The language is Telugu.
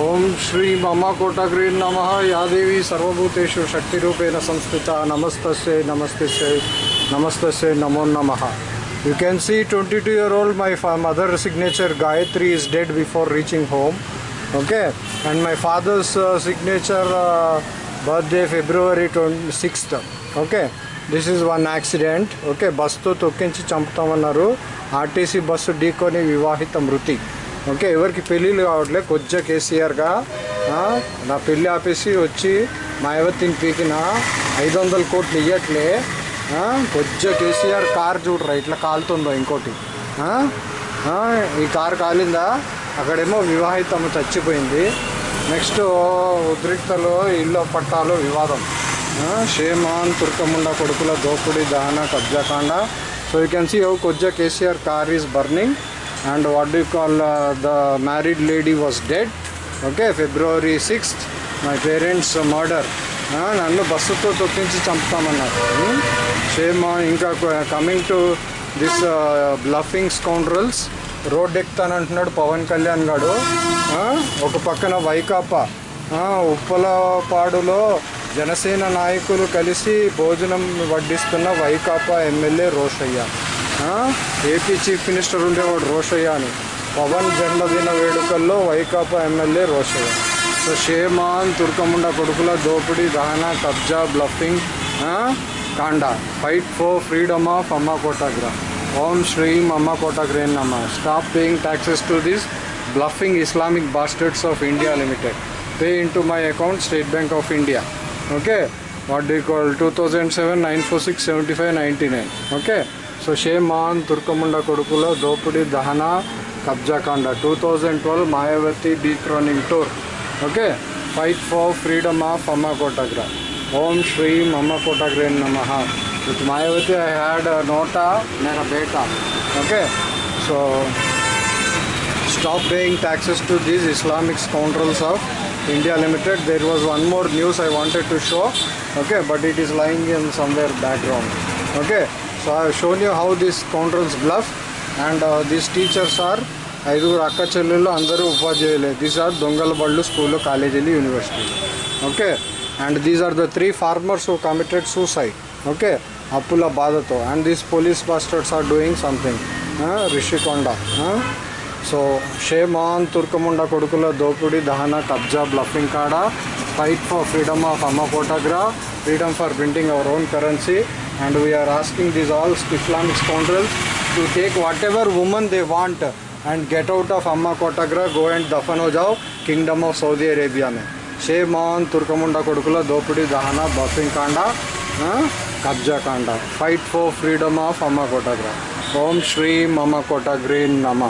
ఓం శ్రీ మమ కోటగ్రీ నమ యాదేవి సర్వభూతేషు శక్తిరూపేణ సంస్థిత నమస్తస్యై నమస్తస్యై నమస్తస్యై నమో నమ you can see twenty two year old my mother signature Gayatri is dead before reaching home okay and my father's signature birthday February twenty sixth okay this is one accident okay బస్తో తొక్కించి చంపుతామన్నారు ఆర్టీసీ బస్సు ఢీకొని వివాహిత మృతి ఓకే ఎవరికి పెళ్ళిళ్ళు కావట్లే కొద్దిగా కేసీఆర్గా నా పెళ్ళి ఆపేసి వచ్చి మాయావతిని పీకిన ఐదు వందల కోట్లు ఇవ్వట్లే కొద్దిగా కేసీఆర్ కార్ చూడరా ఇట్లా కాలుతుందో ఇంకోటి. ఈ కార్ కాలిందా? అక్కడేమో వివాహితము చచ్చిపోయింది. నెక్స్ట్ ఉద్రిక్తలో ఇల్లు పట్టాలు వివాదం. షేమాన్ తుర్కముండ కొడుకుల దోపిడి దహన కబ్జాకాండ. So you can see how కొజ్జా KCR car is burning and what do call the married lady was dead okay February sixth my parents murder నన్ను బస్సుతో తొక్కించి చంపుతామన్నారు. Hmm? సేమ్ ఇంకా coming to this bluffing scoundrels road ఎక్కుతానంటున్నాడు Pawan Kalyan గారు ఒక పక్కన వైకాపా. ఉప్పలపాడులో జనసేన నాయకులు కలిసి భోజనం వడ్డిస్తున్న Vaikapa MLA Rosaiah. AP chief minister ఉండేవాడు రోషయ్య అని. పవన్ జన్మదిన వేడుకల్లో Vaikapa MLA Rosaiah. So shame on తుర్కముండ కొడుకుల దోపిడీ దహన కబ్జా బ్లఫింగ్ కాండా. ఫైట్ ఫర్ ఫ్రీడమ్ ఆఫ్ అమ్మ కోటాగ్రా. ఓం శ్రీం అమ్మ కోటాగ్రే నమ్మ stop paying taxes to this bluffing Islamic bastards of India limited. Pay in to my account State Bank of India. Okay? What the call two thousand seven nine four six seventy five ninety nine. Okay? So shame on తుర్కముండ కొడుకులో దోపిడీ దహన కబ్జాకాండ two thousand twelve Mayawati decrowning tour okay fight for freedom of అమ్మ కోటాగ్రా ఓం శ్రీం అమ్మ కోటాగ్రే నమ with Mayawati I had NOTA Mera beta okay so stop paying taxes to these Islamic scoundrels of India Limited. There was one more news I wanted to show, okay, but it is lying in somewhere background. Okay, So I shown you how this counters bluff and and teachers are ఐదుగురు అక్క చెల్లెళ్ళు అందరూ ఉపాధ్యాయులే. దీస్ ఆర్ దొంగల బళ్ళు స్కూళ్ళు కాలేజీలు university okay and these are the three farmers who committed suicide okay అప్పుల బాధతో. And these police bastards are doing something Rishikonda so shame on తుర్కముండ కొడుకుల దోపిడి దహన కబ్జా బ్లఫింగ్ కాడ ఫైట్ ఫర్ ఫ్రీడమ్ ఆఫ్ అమ్మ photograph freedom for printing our own currency and we are asking these all Islamic scoundrels to take whatever woman they want and get out of Amma Kotagra, go and दफन हो जाओ किंगडम ऑफ़ सऊदी अरेबिया में షే మోహన్ తుర్కముండ కొడుకుల దోపిడీ దహన బఫింగ్ కాండ కబ్జా కాండ ఫైట్ ఫర్ ఫ్రీడమ్ ఆఫ్ అమ్మ కోటగ్రా ఓం శ్రీ మమ కోటగ్రీ నమ